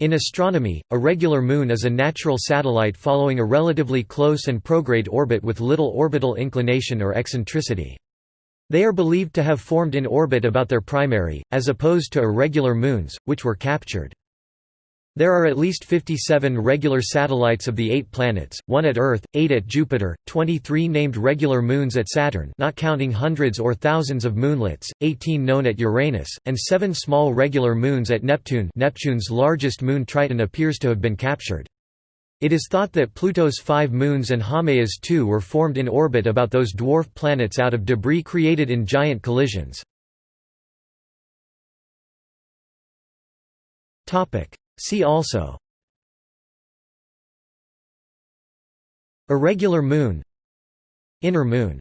In astronomy, a regular moon is a natural satellite following a relatively close and prograde orbit with little orbital inclination or eccentricity. They are believed to have formed in orbit about their primary, as opposed to irregular moons, which were captured. There are at least 57 regular satellites of the eight planets, one at Earth, eight at Jupiter, 23 named regular moons at Saturn not counting hundreds or thousands of moonlets, 18 known at Uranus, and seven small regular moons at Neptune Neptune's largest moon Triton appears to have been captured. It is thought that Pluto's five moons and Haumea's two were formed in orbit about those dwarf planets out of debris created in giant collisions. See also Irregular moon Inner moon